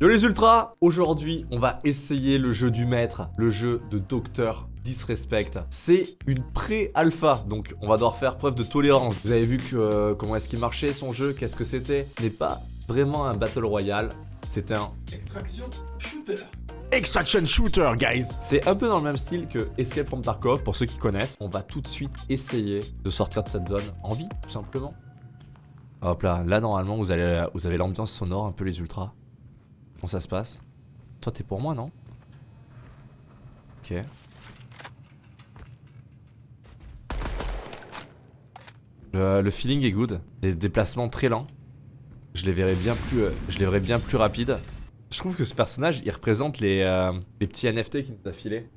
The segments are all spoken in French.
Yo les ultras Aujourd'hui, on va essayer le jeu du maître, le jeu de Docteur Disrespect. C'est une pré-alpha, donc on va devoir faire preuve de tolérance. Vous avez vu que, euh, comment est-ce qu'il marchait son jeu, qu'est-ce que c'était? Ce n'est pas vraiment un Battle Royale, c'est un... Extraction Shooter Extraction Shooter, guys C'est un peu dans le même style que Escape from Tarkov, pour ceux qui connaissent. On va tout de suite essayer de sortir de cette zone en vie, tout simplement. Hop là, là normalement vous, allez, vous avez l'ambiance sonore, un peu les ultras. Comment ça se passe Toi t'es pour moi non? Ok. Le, feeling est good. Des déplacements très lents. Je les verrai bien plus, euh, je les verrai bien plus rapides. Je trouve que ce personnage, il représente les, euh, les petits NFT qu'il nous a filés.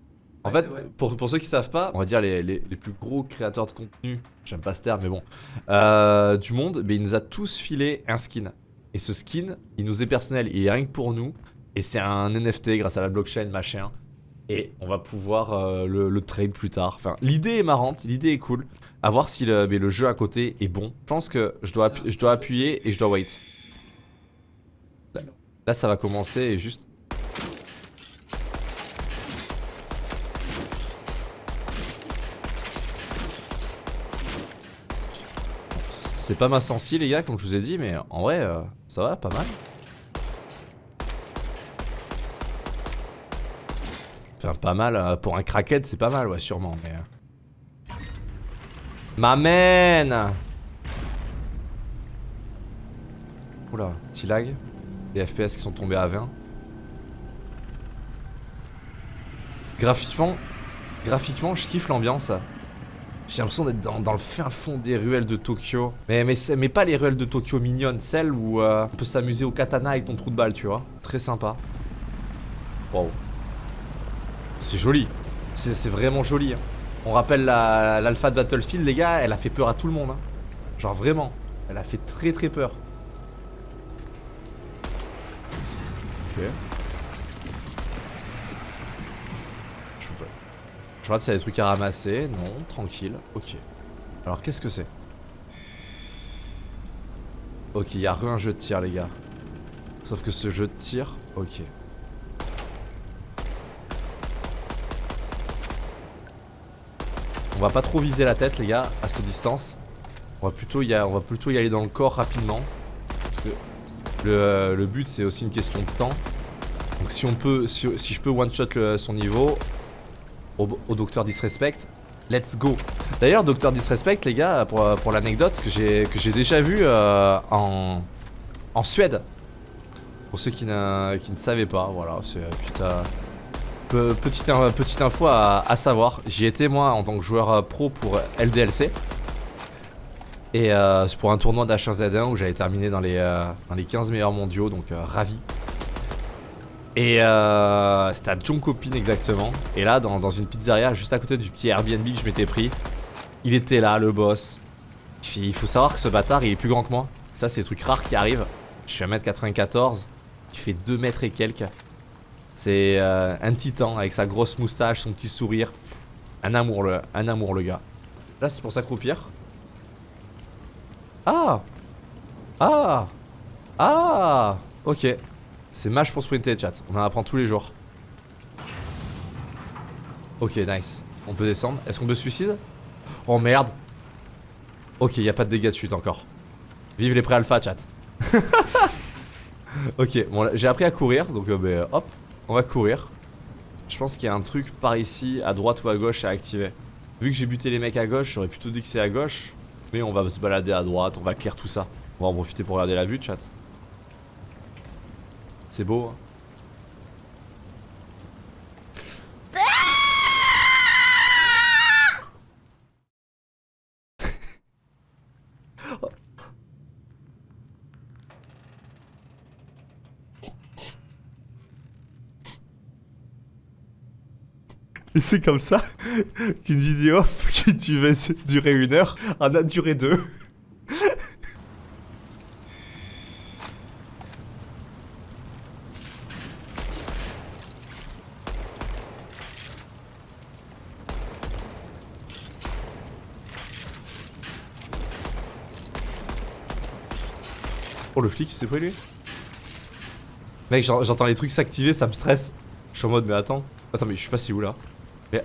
En fait, pour, pour, ceux qui savent pas, on va dire les, les, plus gros créateurs de contenu, j'aime pas ce terme, mais bon, euh, du monde, mais il nous a tous filé un skin. Et ce skin, il nous est personnel, il est rien que pour nous. Et c'est un NFT grâce à la blockchain, machin. Et on va pouvoir euh, le, trade plus tard. Enfin, l'idée est marrante, l'idée est cool. À voir si le, mais le jeu à côté est bon. Je pense que je dois, je dois appuyer et je dois wait. Là, ça va commencer et juste... C'est pas ma sensi les gars comme je vous ai dit mais en vrai euh, ça va pas mal. Enfin pas mal euh, pour un crackhead c'est pas mal ouais sûrement mais euh. M'amène Oula petit lag. Les FPS qui sont tombés à 20 Graphiquement Graphiquement je kiffe l'ambiance j'ai l'impression d'être dans, le fin fond des ruelles de Tokyo. Mais, mais, pas les ruelles de Tokyo mignonnes, celles où euh, on peut s'amuser au katana avec ton trou de balle, tu vois. Très sympa. Wow. C'est joli. C'est vraiment joli. Hein. On rappelle l'alpha de Battlefield, les gars, elle a fait peur à tout le monde. Hein. Genre vraiment. Elle a fait très très peur. Ok. Je regarde s'il y a des trucs à ramasser. Non, tranquille. Ok. Alors qu'est-ce que c'est? Ok, il y a rien un jeu de tir les gars. Sauf que ce jeu de tir, ok. On va pas trop viser la tête les gars à cette distance. On va plutôt y, aller dans le corps rapidement. Parce que le, but c'est aussi une question de temps. Donc si on peut, si, si je peux one shot son niveau, au, Docteur Disrespect. Let's go D'ailleurs, Docteur Disrespect, les gars, pour, pour l'anecdote, que j'ai déjà vu euh, en, en Suède. Pour ceux qui ne, qui ne savaient pas, voilà, c'est putain... Petite, petite info à, savoir, j'y étais moi en tant que joueur euh, pro pour LDLC Et euh, c'est pour un tournoi d'H1Z1 où j'avais terminé dans les, dans les 15 meilleurs mondiaux, donc ravi et euh, c'était à Jonkopin exactement. Et là, dans, une pizzeria juste à côté du petit Airbnb que je m'étais pris, il était là, le boss. Il faut savoir que ce bâtard, il est plus grand que moi. Ça, c'est des trucs rares qui arrivent. Je suis à 1m94. Il fait 2 mètres et quelques. C'est euh, un titan avec sa grosse moustache, son petit sourire. Un amour, le, un amour, le gars. Là, c'est pour s'accroupir. Ah Ah Ah Ok. C'est mâche pour sprinter chat, on en apprend tous les jours. Ok nice. On peut descendre, est-ce qu'on peut suicide? Oh merde. Ok y a pas de dégâts de chute encore. Vive les pré-alpha chat. Ok bon j'ai appris à courir donc euh, ben, hop. On va courir. Je pense qu'il y a un truc par ici à droite ou à gauche à activer. Vu que j'ai buté les mecs à gauche j'aurais plutôt dit que c'est à gauche. Mais on va se balader à droite on va clair tout ça. On va en profiter pour regarder la vue chat c'est beau. Hein. Et c'est comme ça qu'une vidéo qui devait durer une heure en a duré deux. Oh le flic c'est pris lui Mec, j'entends les trucs s'activer, ça me stresse. Je suis en mode, mais attends. Attends, mais je suis pas si où là Mais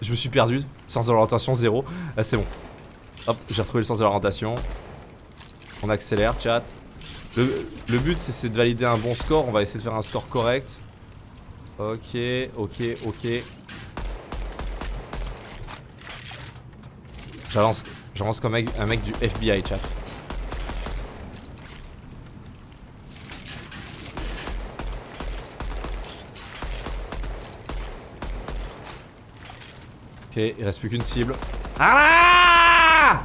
je me suis perdu. Sens d'orientation, zéro. Ah, c'est bon. Hop, j'ai retrouvé le sens de l'orientation. On accélère, chat. Le, but, c'est de valider un bon score. On va essayer de faire un score correct. Ok, ok, ok. J'avance comme un mec du FBI, chat. Ok, il reste plus qu'une cible. Ah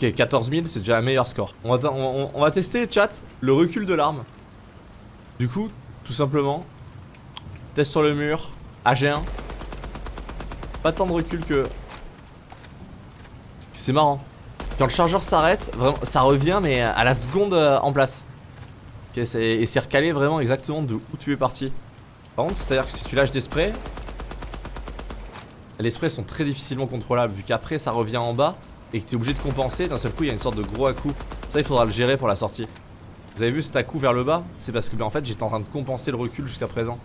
Ok, 14 000, c'est déjà un meilleur score. On va, tester, chat, le recul de l'arme. Du coup, tout simplement, test sur le mur, AG1. Pas tant de recul que... C'est marrant. Quand le chargeur s'arrête, ça revient, mais à la seconde euh, en place. Ok, et c'est recalé vraiment exactement de où tu es parti. Par contre, c'est-à-dire que si tu lâches des sprays, les sprays sont très difficilement contrôlables vu qu'après ça revient en bas et que tu es obligé de compenser. D'un seul coup, il y a une sorte de gros à-coup. Ça, il faudra le gérer pour la sortie. Vous avez vu cet à-coup vers le bas? C'est parce que ben, en fait, j'étais en train de compenser le recul jusqu'à présent.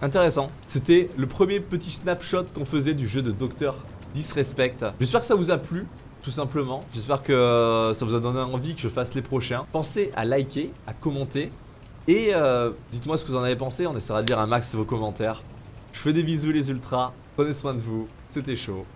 Intéressant. C'était le premier petit snapshot qu'on faisait du jeu de Docteur Disrespect. J'espère que ça vous a plu tout simplement. J'espère que euh, ça vous a donné envie que je fasse les prochains. Pensez à liker, à commenter et euh, dites-moi ce que vous en avez pensé, on essaiera de lire un max vos commentaires. Je fais des bisous les ultras, prenez soin de vous, c'était chaud.